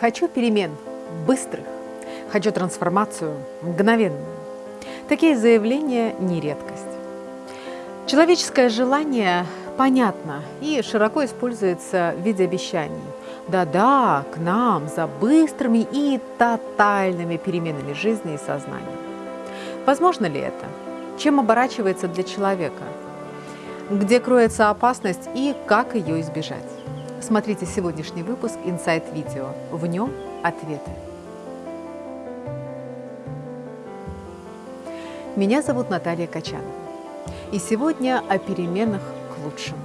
Хочу перемен, быстрых. Хочу трансформацию, мгновенную. Такие заявления не редкость. Человеческое желание понятно и широко используется в виде обещаний. Да-да, к нам за быстрыми и тотальными переменами жизни и сознания. Возможно ли это? Чем оборачивается для человека? Где кроется опасность и как ее избежать? Смотрите сегодняшний выпуск Insight Video. В нем ответы. Меня зовут Наталья Качанова. И сегодня о переменах к лучшему.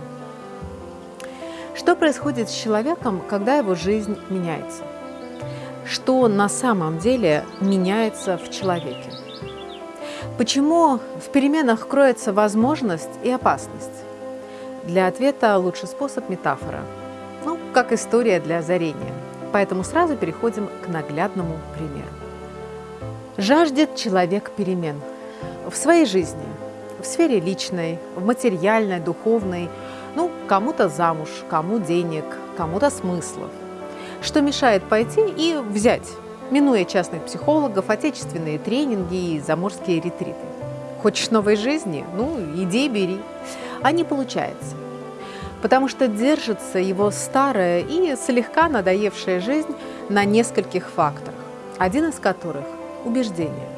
Что происходит с человеком, когда его жизнь меняется? Что на самом деле меняется в человеке? Почему в переменах кроется возможность и опасность? Для ответа лучший способ – метафора. Как история для озарения. Поэтому сразу переходим к наглядному примеру. Жаждет человек перемен в своей жизни, в сфере личной, в материальной, духовной, ну, кому-то замуж, кому денег, кому-то смыслов. Что мешает пойти и взять, минуя частных психологов, отечественные тренинги и заморские ретриты. Хочешь новой жизни? Ну, иди бери. А не получается. Потому что держится его старая и слегка надоевшая жизнь на нескольких факторах, один из которых – убеждения.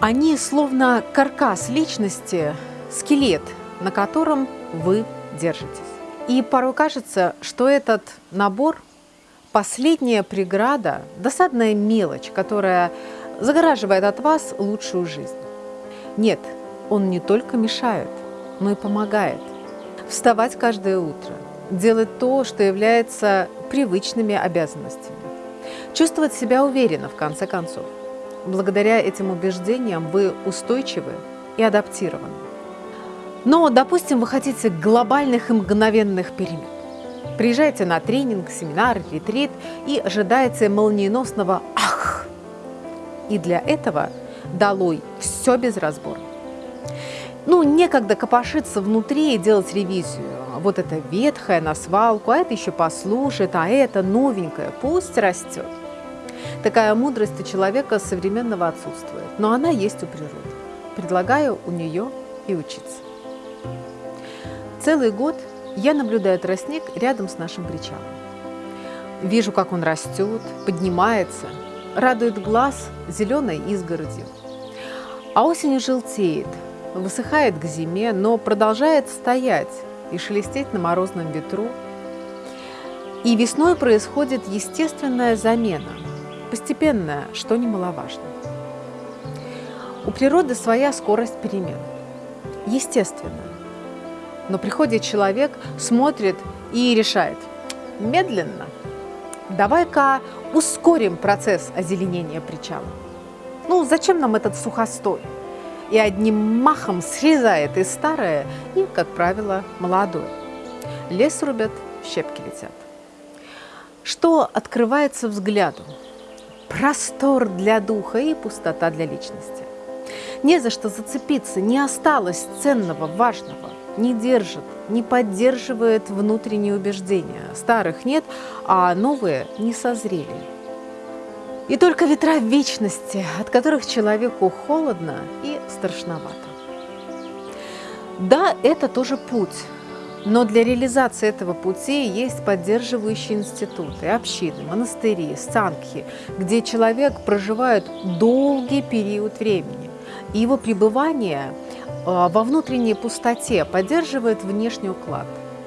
Они словно каркас личности, скелет, на котором вы держитесь. И порой кажется, что этот набор – последняя преграда, досадная мелочь, которая загораживает от вас лучшую жизнь. Нет, он не только мешает, но и помогает. Вставать каждое утро, делать то, что является привычными обязанностями, чувствовать себя уверенно, в конце концов. Благодаря этим убеждениям вы устойчивы и адаптированы. Но, допустим, вы хотите глобальных и мгновенных перемен. Приезжаете на тренинг, семинар, ретрит и ожидаете молниеносного «ах!». И для этого долой все без разбора. Ну, некогда копошиться внутри и делать ревизию. Вот это ветхое на свалку, а это еще послушает, а это новенькое, пусть растет. Такая мудрость у человека современного отсутствует, но она есть у природы. Предлагаю у нее и учиться. Целый год я наблюдаю тростник рядом с нашим причалом. Вижу, как он растет, поднимается, радует глаз зеленой изгородью. А осенью желтеет, высыхает к зиме, но продолжает стоять и шелестеть на морозном ветру. И весной происходит естественная замена, постепенная, что немаловажно. У природы своя скорость перемен. Естественная. Но приходит человек, смотрит и решает, медленно, давай-ка ускорим процесс озеленения причала. Ну, зачем нам этот сухостой? И одним махом срезает и старое, и, как правило, молодое. Лес рубят, щепки летят. Что открывается взгляду? Простор для духа и пустота для личности. Не за что зацепиться, не осталось ценного, важного не держит, не поддерживает внутренние убеждения. Старых нет, а новые не созрели. И только ветра вечности, от которых человеку холодно и страшновато. Да, это тоже путь, но для реализации этого пути есть поддерживающие институты, общины, монастыри, санкхи, где человек проживает долгий период времени. И его пребывание а, во внутренней пустоте поддерживает внешний уклад,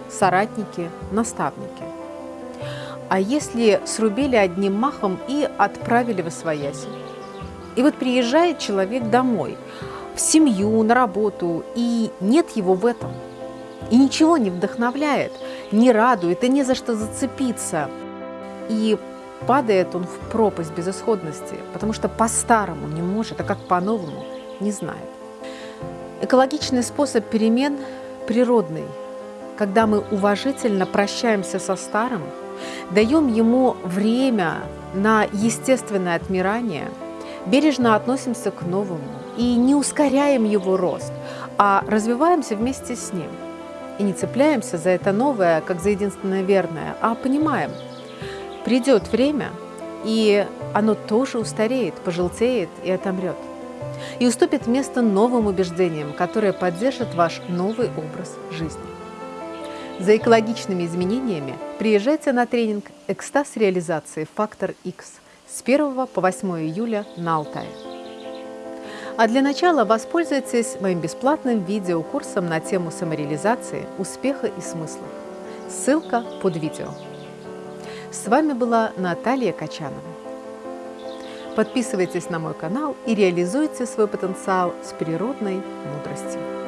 соратники, наставники. А если срубили одним махом и отправили в освояси? И вот приезжает человек домой, в семью, на работу, и нет его в этом. И ничего не вдохновляет, не радует, и не за что зацепиться. И падает он в пропасть безысходности, потому что по-старому не может, а как по-новому не знает. Экологичный способ перемен природный, когда мы уважительно прощаемся со старым, даем ему время на естественное отмирание, бережно относимся к новому и не ускоряем его рост, а развиваемся вместе с ним. И не цепляемся за это новое, как за единственное верное, а понимаем, Придет время, и оно тоже устареет, пожелтеет и отомрет. И уступит место новым убеждениям, которые поддержат ваш новый образ жизни. За экологичными изменениями приезжайте на тренинг «Экстаз реализации. Фактор X» с 1 по 8 июля на Алтае. А для начала воспользуйтесь моим бесплатным видеокурсом на тему самореализации, успеха и смыслов. Ссылка под видео. С вами была Наталья Качанова. Подписывайтесь на мой канал и реализуйте свой потенциал с природной мудростью.